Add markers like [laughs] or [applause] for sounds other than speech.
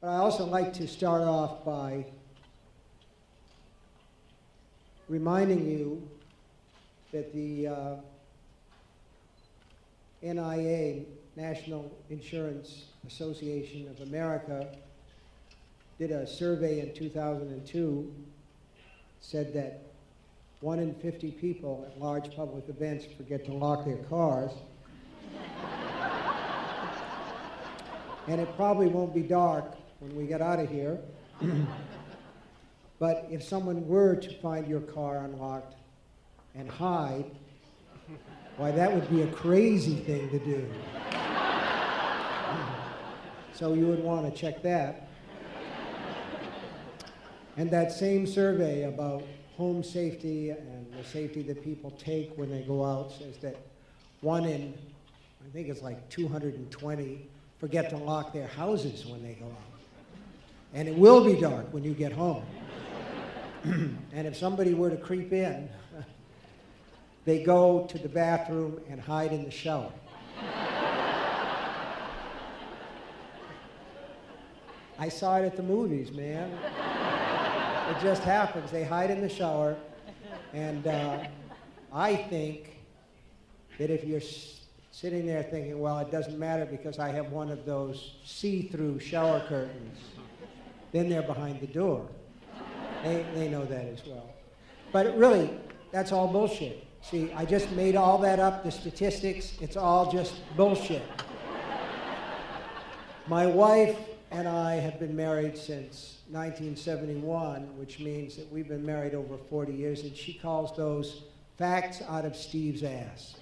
But I also like to start off by reminding you that the uh, NIA, National Insurance Association of America, did a survey in 2002, said that one in 50 people at large public events forget to lock their cars. [laughs] and it probably won't be dark when we get out of here. [clears throat] but if someone were to find your car unlocked and hide, why, that would be a crazy thing to do. [clears throat] so you would want to check that. And that same survey about home safety and the safety that people take when they go out says that one in, I think it's like 220, forget to lock their houses when they go out. And it will be dark when you get home. [clears throat] and if somebody were to creep in, [laughs] they go to the bathroom and hide in the shower. I saw it at the movies, man. It just happens. They hide in the shower. And uh, I think that if you're sitting there thinking, well, it doesn't matter because I have one of those see-through shower curtains, then they're behind the door. They, they know that as well. But really, that's all bullshit. See, I just made all that up, the statistics, it's all just bullshit. My wife and I have been married since 1971, which means that we've been married over 40 years, and she calls those facts out of Steve's ass.